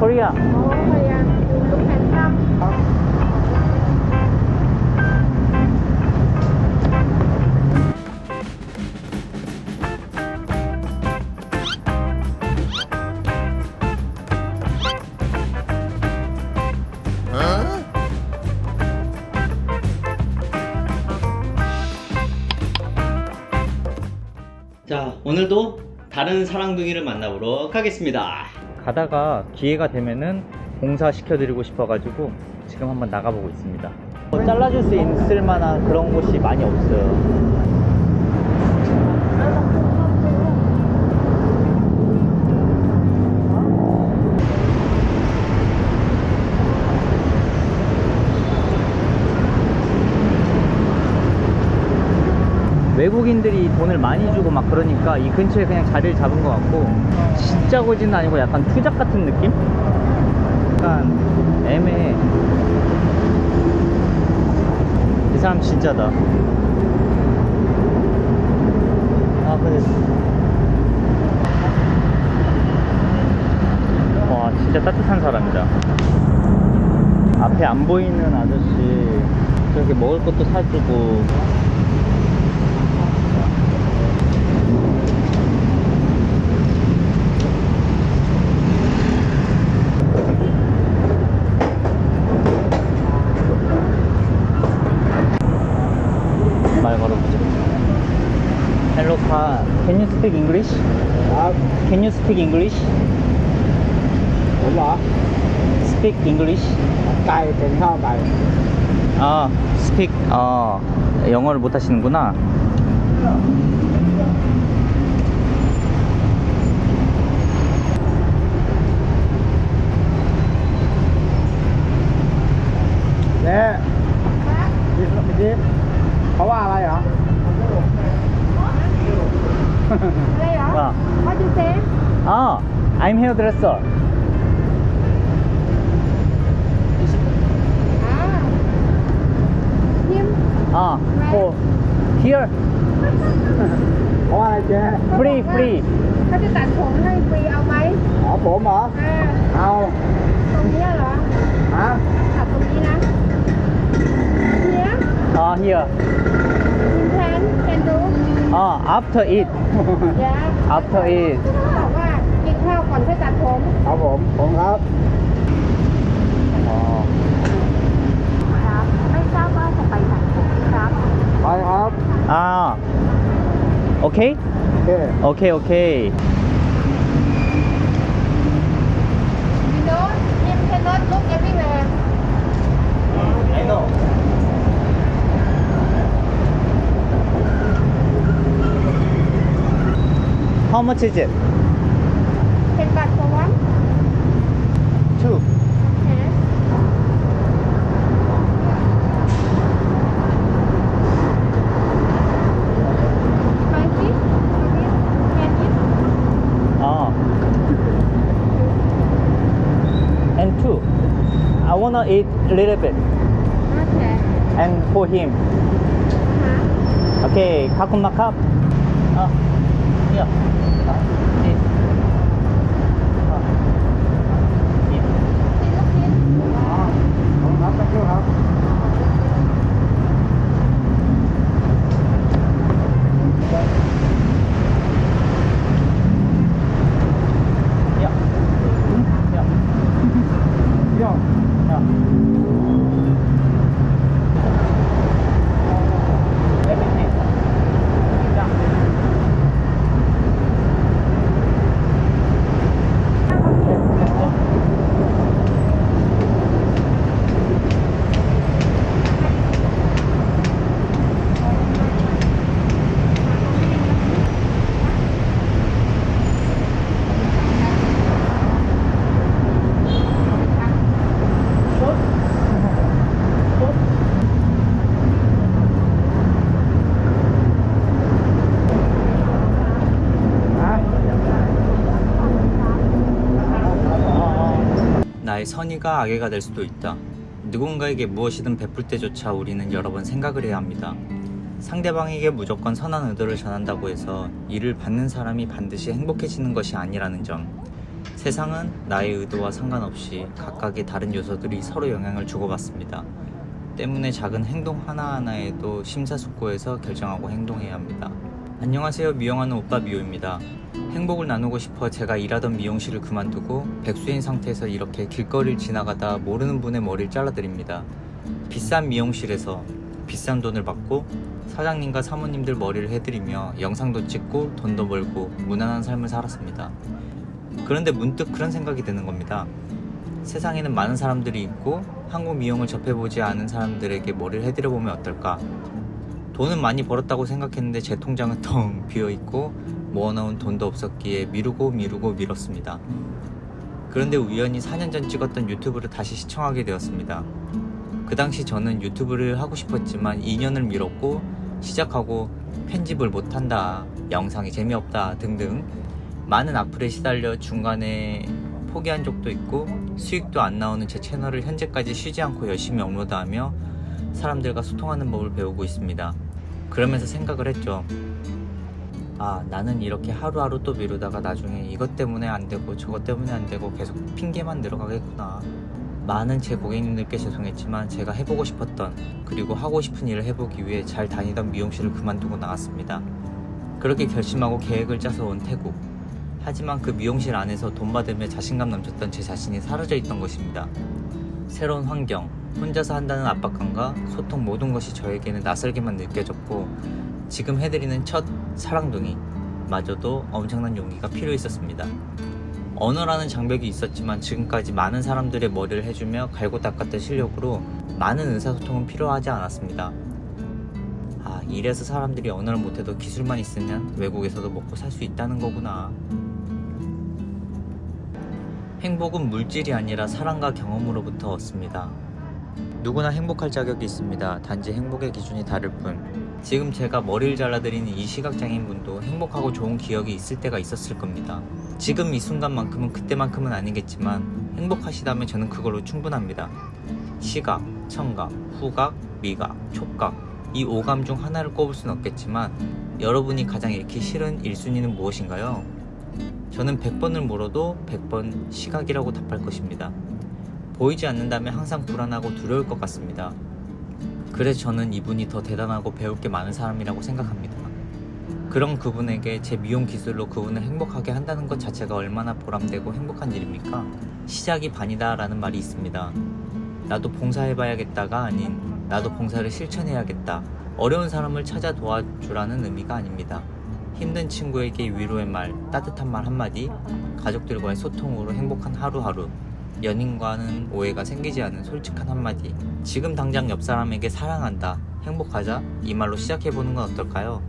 코리아 trăm. 자 오늘도 다른 사랑둥이를 만나보러 가겠습니다 가다가 기회가 되면은 봉사 시켜 드리고 싶어 가지고 지금 한번 나가보고 있습니다. 뭐 잘라줄 수 있을 만한 그런 곳이 많이 없어요 외국인들이 돈을 많이 주고 막 그러니까 이 근처에 그냥 자리를 잡은 것 같고 진짜 고지는 아니고 약간 투잡 같은 느낌? 약간 애매해. 이 사람 진짜다. 아 근데 와 진짜 따뜻한 사람이다. 앞에 안 보이는 아저씨 저렇게 먹을 것도 사주고 말 걸어보자. Hello, car. Can you speak English? Uh, Can you speak English? đúng rồi Speak English? cài tiếng sao cài 아, speak. 어, 영어를 못 하시는구나. Đây hả? Vâng. What you say? 아, I'm hairdresser. À. Him. 아, for here, เขาว่าอะไรเจ๊ free, free. เขาจะตัดผมให้ฟรีเอาไหม อ๋อผมเหรอ อ่า เอา ตรงเนี้ยเหรอ ฮะ ตัดตรงนี้นะเนี้ย 아, here. คุณทันเป็นดู Oh, after it. เดี๋ยว After it. บอกว่ากินข้าวก่อนเพื่อตัดผม ครับผม ผมครับ อ๋อ ครับ ไม่ทราบว่าจะไปตัดผมครับ ไปครับ Ah. Okay. โอเค Okay. Okay. มีโน้ตมีเทนโน้ตลุกเอฟวี่แวร์ I know. How much is it? Ten baht for one Two. Okay. Spicy? Ah. And two. I wanna eat a little bit. Okay. And for him. Hả? Okay, kakumakap. Ah, Nah. 나의 선의가 악의가 될 수도 있다. 누군가에게 무엇이든 베풀 때조차 우리는 여러 번 생각을 해야 합니다. 상대방에게 무조건 선한 의도를 전한다고 해서 이를 받는 사람이 반드시 행복해지는 것이 아니라는 점. 세상은 나의 의도와 상관없이 각각의 다른 요소들이 서로 영향을 주고받습니다. 때문에 작은 행동 하나하나에도 심사숙고해서 결정하고 행동해야 합니다. 안녕하세요. 미용하는 오빠 미호입니다. 행복을 나누고 싶어 제가 일하던 미용실을 그만두고 백수인 상태에서 이렇게 길거리를 지나가다 모르는 분의 머리를 잘라드립니다. 비싼 미용실에서 비싼 돈을 받고 사장님과 사모님들 머리를 해드리며 영상도 찍고 돈도 벌고 무난한 삶을 살았습니다. 그런데 문득 그런 생각이 드는 겁니다. 세상에는 많은 사람들이 있고 한국 미용을 접해보지 않은 사람들에게 머리를 해드려보면 어떨까? 돈은 많이 벌었다고 생각했는데 제 통장은 텅 비어있고 모아놓은 돈도 없었기에 미루고 미루고 미뤘습니다. 그런데 우연히 4년 전 찍었던 유튜브를 다시 시청하게 되었습니다. 그 당시 저는 유튜브를 하고 싶었지만 2년을 미뤘고 시작하고 편집을 못한다, 영상이 재미없다 등등 많은 악플에 시달려 중간에 포기한 적도 있고 수익도 안 나오는 제 채널을 현재까지 쉬지 않고 열심히 업로드하며 사람들과 소통하는 법을 배우고 있습니다. 그러면서 생각을 했죠. 아, 나는 이렇게 하루하루 또 미루다가 나중에 이것 때문에 안 되고 저것 때문에 안 되고 계속 핑계만 늘어가겠구나. 많은 제 고객님들께 죄송했지만 제가 해보고 싶었던 그리고 하고 싶은 일을 해보기 위해 잘 다니던 미용실을 그만두고 나갔습니다. 그렇게 결심하고 계획을 짜서 온 태국. 하지만 그 미용실 안에서 돈 받으며 자신감 넘쳤던 제 자신이 사라져 있던 것입니다. 새로운 환경, 혼자서 한다는 압박감과 소통 모든 것이 저에게는 낯설게만 느껴졌고 지금 해드리는 첫 사랑둥이 마저도 엄청난 용기가 필요 있었습니다. 언어라는 장벽이 있었지만 지금까지 많은 사람들의 머리를 해주며 갈고 닦았던 실력으로 많은 의사소통은 필요하지 않았습니다. 아, 이래서 사람들이 언어를 못해도 기술만 있으면 외국에서도 먹고 살 수 있다는 거구나. 행복은 물질이 아니라 사랑과 경험으로부터 얻습니다. 누구나 행복할 자격이 있습니다. 단지 행복의 기준이 다를 뿐. 지금 제가 머리를 잘라드리는 이 시각장애인 분도 행복하고 좋은 기억이 있을 때가 있었을 겁니다. 지금 이 순간만큼은 그때만큼은 아니겠지만 행복하시다면 저는 그걸로 충분합니다. 시각, 청각, 후각, 미각, 촉각 이 오감 중 하나를 꼽을 수는 없겠지만 여러분이 가장 잃기 싫은 1순위는 무엇인가요? 저는 100번을 물어도 100번 시각이라고 답할 것입니다. 보이지 않는다면 항상 불안하고 두려울 것 같습니다. 그래서 저는 이분이 더 대단하고 배울 게 많은 사람이라고 생각합니다. 그런 그분에게 제 미용 기술로 그분을 행복하게 한다는 것 자체가 얼마나 보람되고 행복한 일입니까? 시작이 반이다 라는 말이 있습니다. 나도 봉사해봐야겠다가 아닌 나도 봉사를 실천해야겠다. 어려운 사람을 찾아 도와주라는 의미가 아닙니다. 힘든 친구에게 위로의 말, 따뜻한 말 한마디, 가족들과의 소통으로 행복한 하루하루, 연인과는 오해가 생기지 않은 솔직한 한마디. 지금 당장 옆 사람에게 사랑한다 행복하자 이 말로 시작해보는 건 어떨까요?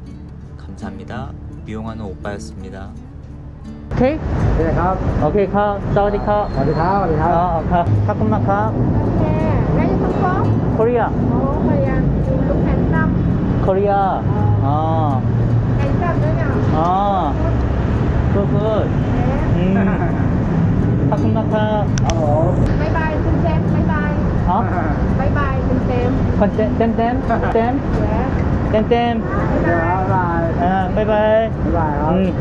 감사합니다. 미용하는 오빠였습니다. 오케이? 네, 카 오케이, 카 사우디 카. 사우디 카, 사우디 카 어, 어 카쿤마 카. 네, where you 코리아. 어, 코리아. You look 코리아. 어. handsome, 어. good, 어. 네. 음. 타쿤마 카. 어. còn tem tem tem. Tem. Tem tem. À, bye bye. Ừ.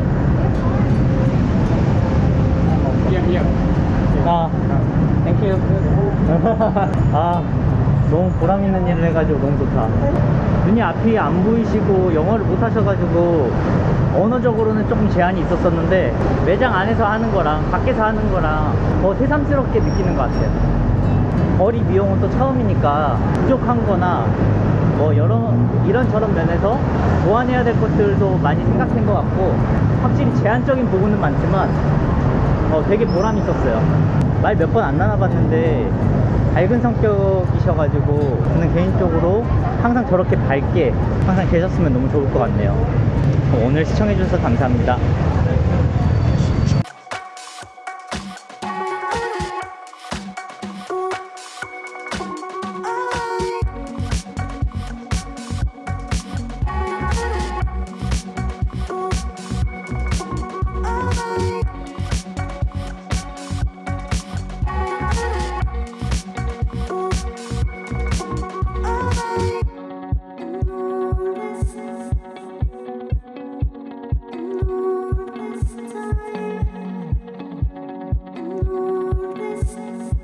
아, 땡큐 아 너무 보람 있는 일을 해가지고 너무 좋다. 눈이 앞이 안 보이시고 영어를 못 하셔가지고 언어적으로는 조금 제한이 있었었는데 매장 안에서 하는 거랑 밖에서 하는 거랑 더 새삼스럽게 느끼는 것 같아요. 머리 미용은 또 처음이니까 부족한 거나 뭐 여러 이런저런 면에서 보완해야 될 것들도 많이 생각한 것 같고 확실히 제한적인 부분은 많지만 어, 되게 보람 있었어요. 말 몇 번 안 나눠봤는데 밝은 성격이셔가지고 저는 개인적으로 항상 저렇게 밝게 항상 계셨으면 너무 좋을 것 같네요. 오늘 시청해주셔서 감사합니다.